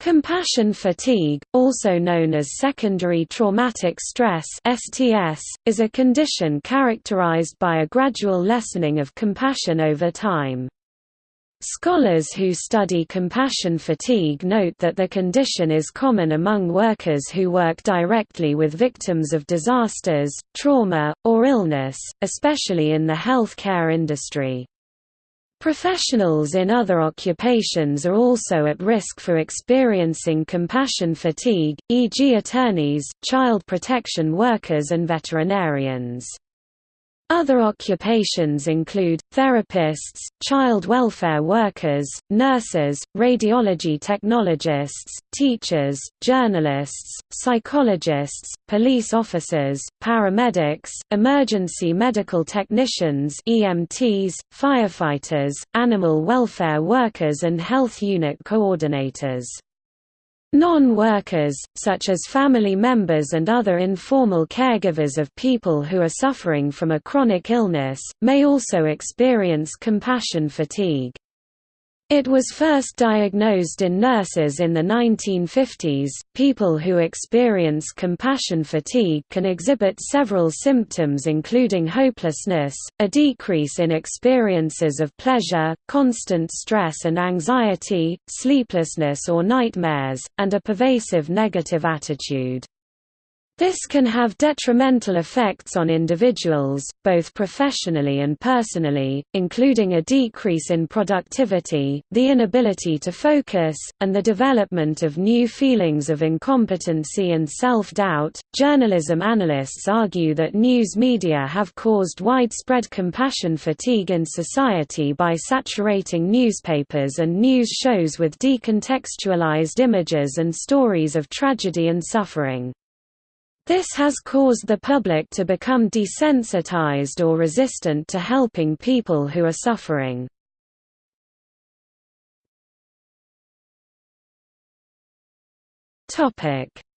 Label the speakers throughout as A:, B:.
A: Compassion fatigue, also known as secondary traumatic stress (STS), is a condition characterized by a gradual lessening of compassion over time. Scholars who study compassion fatigue note that the condition is common among workers who work directly with victims of disasters, trauma, or illness, especially in the healthcare industry. Professionals in other occupations are also at risk for experiencing compassion fatigue, e.g. attorneys, child protection workers and veterinarians. Other occupations include, therapists, child welfare workers, nurses, radiology technologists, teachers, journalists, psychologists, police officers, paramedics, emergency medical technicians EMTs, firefighters, animal welfare workers and health unit coordinators. Non-workers, such as family members and other informal caregivers of people who are suffering from a chronic illness, may also experience compassion fatigue. It was first diagnosed in nurses in the 1950s. People who experience compassion fatigue can exhibit several symptoms, including hopelessness, a decrease in experiences of pleasure, constant stress and anxiety, sleeplessness or nightmares, and a pervasive negative attitude. This can have detrimental effects on individuals, both professionally and personally, including a decrease in productivity, the inability to focus, and the development of new feelings of incompetency and self-doubt. Journalism analysts argue that news media have caused widespread compassion fatigue in society by saturating newspapers and news shows with decontextualized images and stories of tragedy and suffering. This has caused the public to become desensitized or resistant to helping people who are suffering.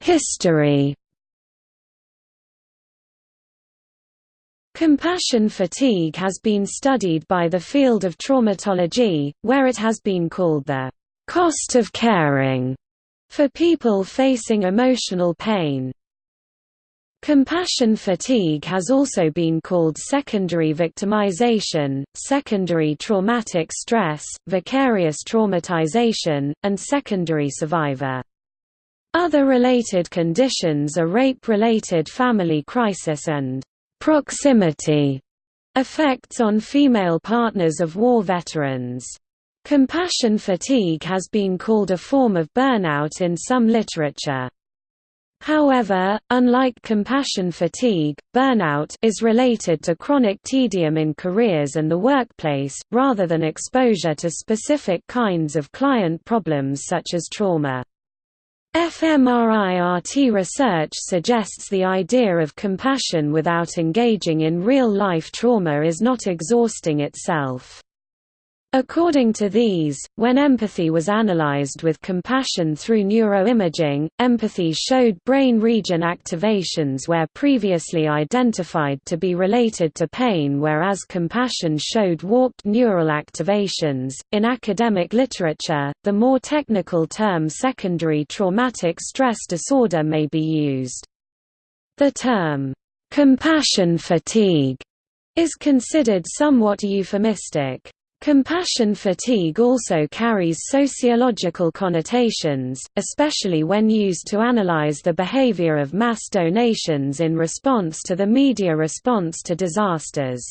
A: History Compassion fatigue has been studied by the field of traumatology, where it has been called the cost of caring for people facing emotional pain. Compassion fatigue has also been called secondary victimization, secondary traumatic stress, vicarious traumatization, and secondary survivor. Other related conditions are rape-related family crisis and proximity effects on female partners of war veterans. Compassion fatigue has been called a form of burnout in some literature. However, unlike compassion fatigue, burnout is related to chronic tedium in careers and the workplace, rather than exposure to specific kinds of client problems such as trauma. fMRI-RT research suggests the idea of compassion without engaging in real-life trauma is not exhausting itself. According to these, when empathy was analyzed with compassion through neuroimaging, empathy showed brain region activations where previously identified to be related to pain, whereas compassion showed warped neural activations. In academic literature, the more technical term secondary traumatic stress disorder may be used. The term, compassion fatigue, is considered somewhat euphemistic. Compassion fatigue also carries sociological connotations, especially when used to analyze the behavior of mass donations in response to the media response to disasters.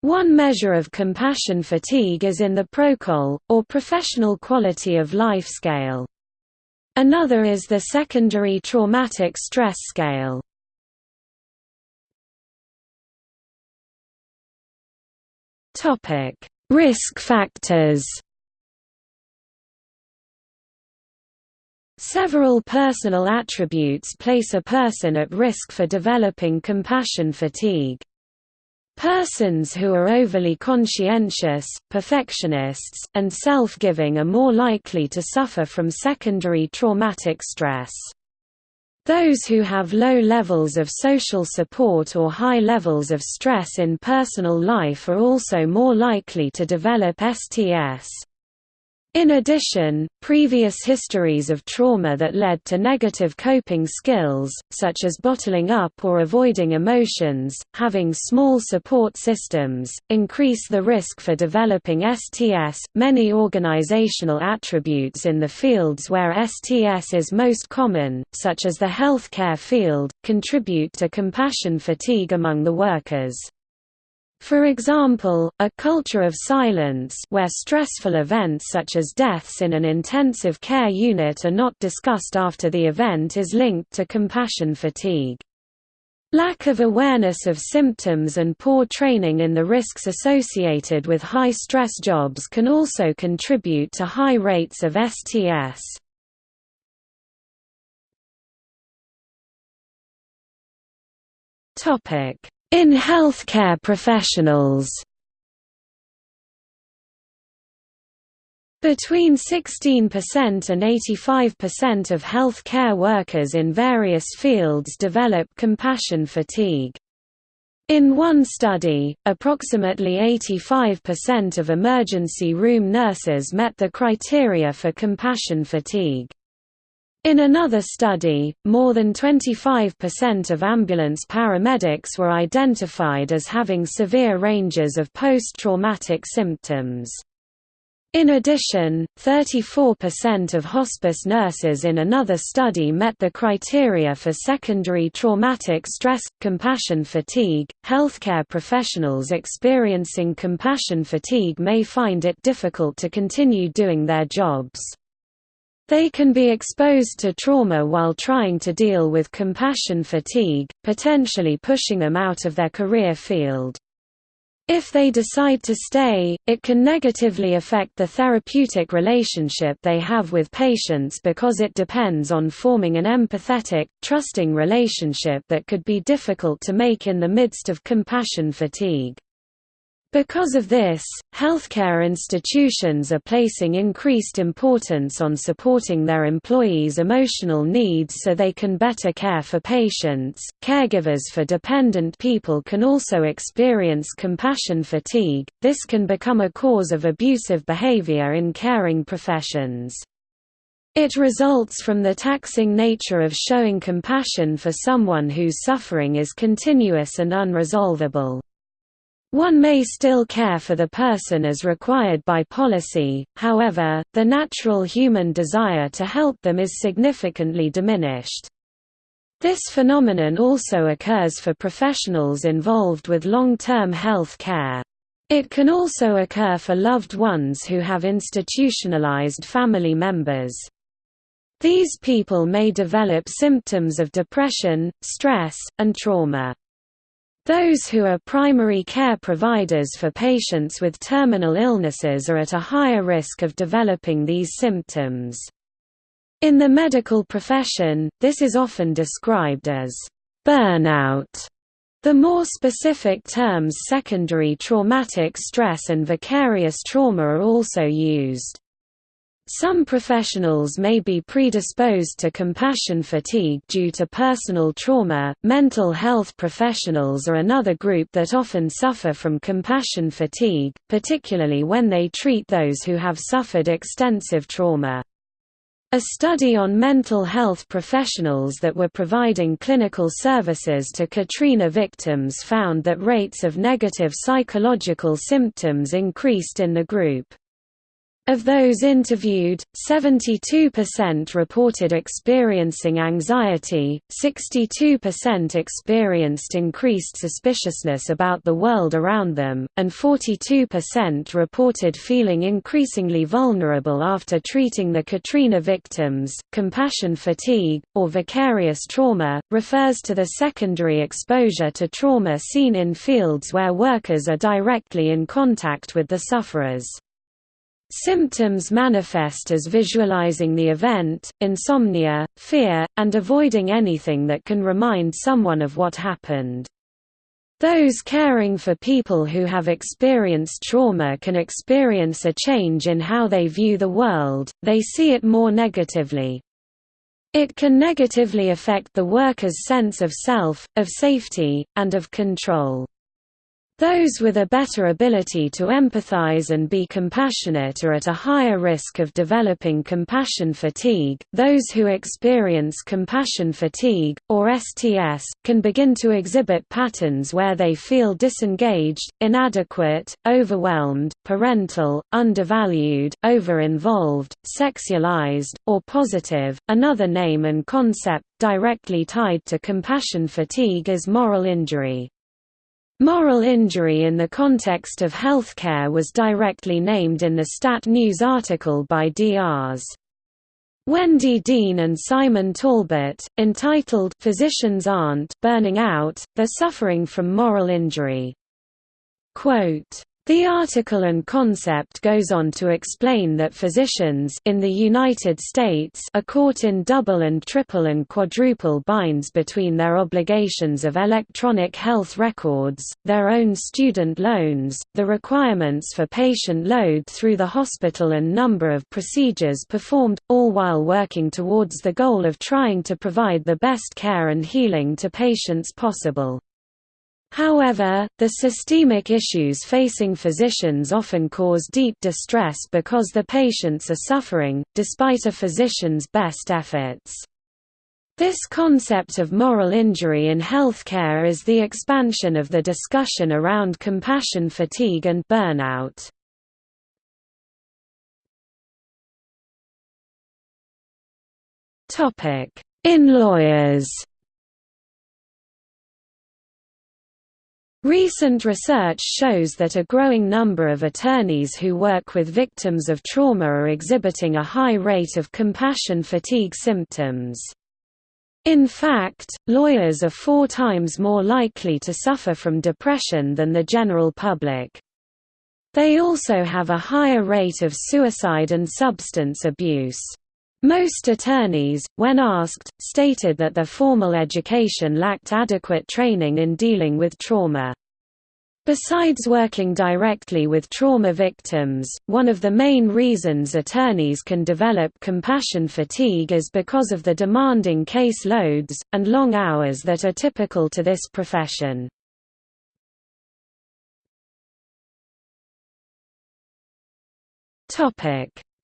A: One measure of compassion fatigue is in the ProQOL, or Professional Quality of Life Scale. Another is the Secondary Traumatic Stress Scale. Topic Risk factors Several personal attributes place a person at risk for developing compassion fatigue. Persons who are overly conscientious, perfectionists, and self-giving are more likely to suffer from secondary traumatic stress. Those who have low levels of social support or high levels of stress in personal life are also more likely to develop STS. In addition, previous histories of trauma that led to negative coping skills, such as bottling up or avoiding emotions, having small support systems, increase the risk for developing STS. Many organizational attributes in the fields where STS is most common, such as the healthcare field, contribute to compassion fatigue among the workers. For example, a culture of silence where stressful events such as deaths in an intensive care unit are not discussed after the event is linked to compassion fatigue. Lack of awareness of symptoms and poor training in the risks associated with high-stress jobs can also contribute to high rates of STS. In healthcare professionals Between 16% and 85% of healthcare workers in various fields develop compassion fatigue. In one study, approximately 85% of emergency room nurses met the criteria for compassion fatigue. In another study, more than 25% of ambulance paramedics were identified as having severe ranges of post-traumatic symptoms. In addition, 34% of hospice nurses in another study met the criteria for secondary traumatic stress compassion fatigue. Healthcare professionals experiencing compassion fatigue may find it difficult to continue doing their jobs. They can be exposed to trauma while trying to deal with compassion fatigue, potentially pushing them out of their career field. If they decide to stay, it can negatively affect the therapeutic relationship they have with patients because it depends on forming an empathetic, trusting relationship that could be difficult to make in the midst of compassion fatigue. Because of this, healthcare institutions are placing increased importance on supporting their employees' emotional needs so they can better care for patients. Caregivers for dependent people can also experience compassion fatigue, this can become a cause of abusive behavior in caring professions. It results from the taxing nature of showing compassion for someone whose suffering is continuous and unresolvable. One may still care for the person as required by policy, however, the natural human desire to help them is significantly diminished. This phenomenon also occurs for professionals involved with long-term health care. It can also occur for loved ones who have institutionalized family members. These people may develop symptoms of depression, stress, and trauma. Those who are primary care providers for patients with terminal illnesses are at a higher risk of developing these symptoms. In the medical profession, this is often described as burnout. The more specific terms secondary traumatic stress and vicarious trauma are also used. Some professionals may be predisposed to compassion fatigue due to personal trauma. Mental health professionals are another group that often suffer from compassion fatigue, particularly when they treat those who have suffered extensive trauma. A study on mental health professionals that were providing clinical services to Katrina victims found that rates of negative psychological symptoms increased in the group. Of those interviewed, 72% reported experiencing anxiety, 62% experienced increased suspiciousness about the world around them, and 42% reported feeling increasingly vulnerable after treating the Katrina victims. Compassion fatigue, or vicarious trauma, refers to the secondary exposure to trauma seen in fields where workers are directly in contact with the sufferers. Symptoms manifest as visualizing the event, insomnia, fear, and avoiding anything that can remind someone of what happened. Those caring for people who have experienced trauma can experience a change in how they view the world, they see it more negatively. It can negatively affect the worker's sense of self, of safety, and of control. Those with a better ability to empathize and be compassionate are at a higher risk of developing compassion fatigue. Those who experience compassion fatigue, or STS, can begin to exhibit patterns where they feel disengaged, inadequate, overwhelmed, parental, undervalued, over-involved, sexualized, or positive. Another name and concept directly tied to compassion fatigue is moral injury. Moral injury in the context of healthcare was directly named in the Stat News article by Drs. Wendy Dean and Simon Talbot, entitled Physicians Aren't Burning Out, They're Suffering from Moral Injury. Quote, the article and concept goes on to explain that physicians in the United States are caught in double and triple and quadruple binds between their obligations of electronic health records, their own student loans, the requirements for patient load through the hospital and number of procedures performed, all while working towards the goal of trying to provide the best care and healing to patients possible. However, the systemic issues facing physicians often cause deep distress because the patients are suffering, despite a physician's best efforts. This concept of moral injury in healthcare is the expansion of the discussion around compassion fatigue and burnout. In lawyers Recent research shows that a growing number of attorneys who work with victims of trauma are exhibiting a high rate of compassion fatigue symptoms. In fact, lawyers are four times more likely to suffer from depression than the general public. They also have a higher rate of suicide and substance abuse. Most attorneys, when asked, stated that their formal education lacked adequate training in dealing with trauma. Besides working directly with trauma victims, one of the main reasons attorneys can develop compassion fatigue is because of the demanding case loads, and long hours that are typical to this profession.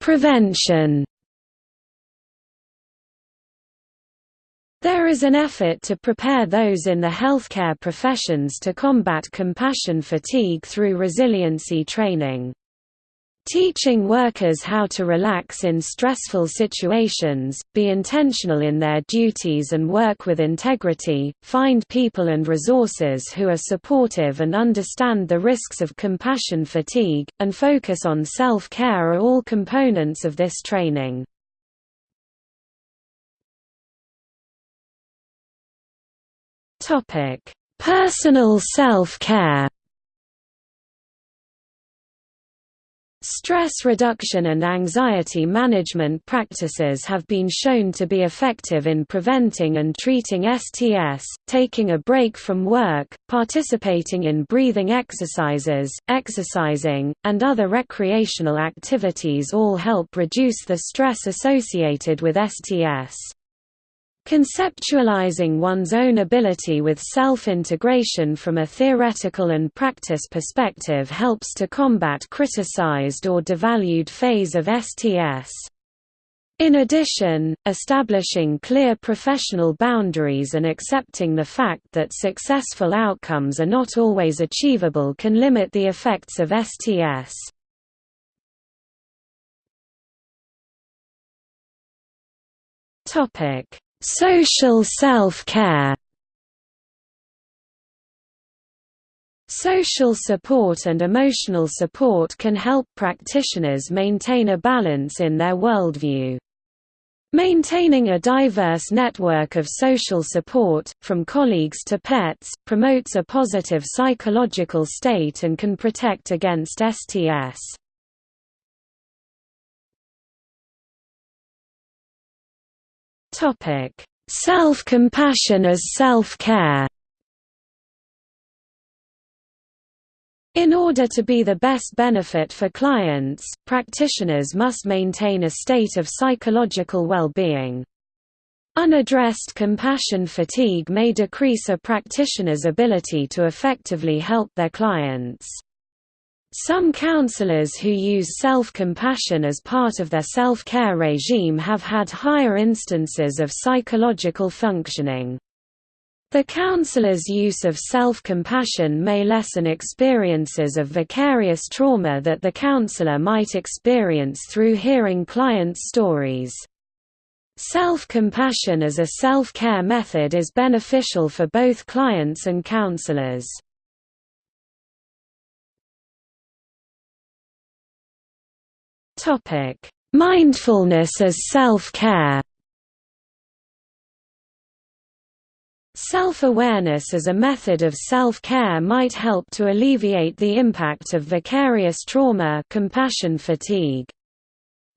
A: Prevention There is an effort to prepare those in the healthcare professions to combat compassion fatigue through resiliency training. Teaching workers how to relax in stressful situations, be intentional in their duties and work with integrity, find people and resources who are supportive and understand the risks of compassion fatigue, and focus on self-care are all components of this training. Topic: Personal self-care. Stress reduction and anxiety management practices have been shown to be effective in preventing and treating STS, taking a break from work, participating in breathing exercises, exercising, and other recreational activities all help reduce the stress associated with STS. Conceptualizing one's own ability with self-integration from a theoretical and practice perspective helps to combat criticized or devalued phase of STS. In addition, establishing clear professional boundaries and accepting the fact that successful outcomes are not always achievable can limit the effects of STS. Topic Social self-care Social support and emotional support can help practitioners maintain a balance in their worldview. Maintaining a diverse network of social support, from colleagues to pets, promotes a positive psychological state and can protect against STS. Self-compassion as self-care. In order to be the best benefit for clients, practitioners must maintain a state of psychological well-being. Unaddressed compassion fatigue may decrease a practitioner's ability to effectively help their clients. Some counselors who use self-compassion as part of their self-care regime have had higher instances of psychological functioning. The counselor's use of self-compassion may lessen experiences of vicarious trauma that the counselor might experience through hearing clients' stories. Self-compassion as a self-care method is beneficial for both clients and counselors. Topic: Mindfulness as self-care. Self-awareness as a method of self-care might help to alleviate the impact of vicarious trauma compassion fatigue.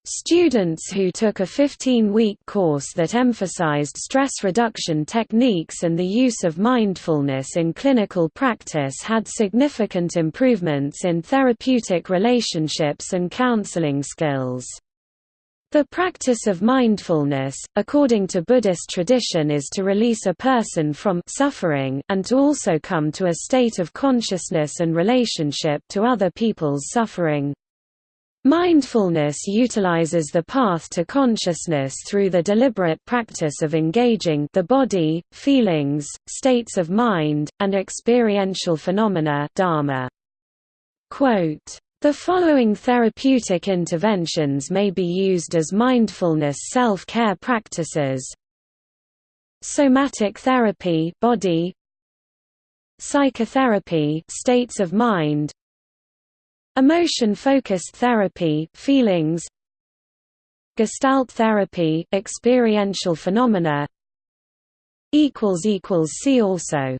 A: Students who took a 15-week course that emphasized stress reduction techniques and the use of mindfulness in clinical practice had significant improvements in therapeutic relationships and counseling skills. The practice of mindfulness, according to Buddhist tradition is to release a person from suffering and to also come to a state of consciousness and relationship to other people's suffering. Mindfulness utilizes the path to consciousness through the deliberate practice of engaging the body, feelings, states of mind, and experiential phenomena dharma. Quote, the following therapeutic interventions may be used as mindfulness self-care practices. Somatic therapy body Psychotherapy states of mind Emotion-focused therapy feelings. Gestalt therapy experiential phenomena. See also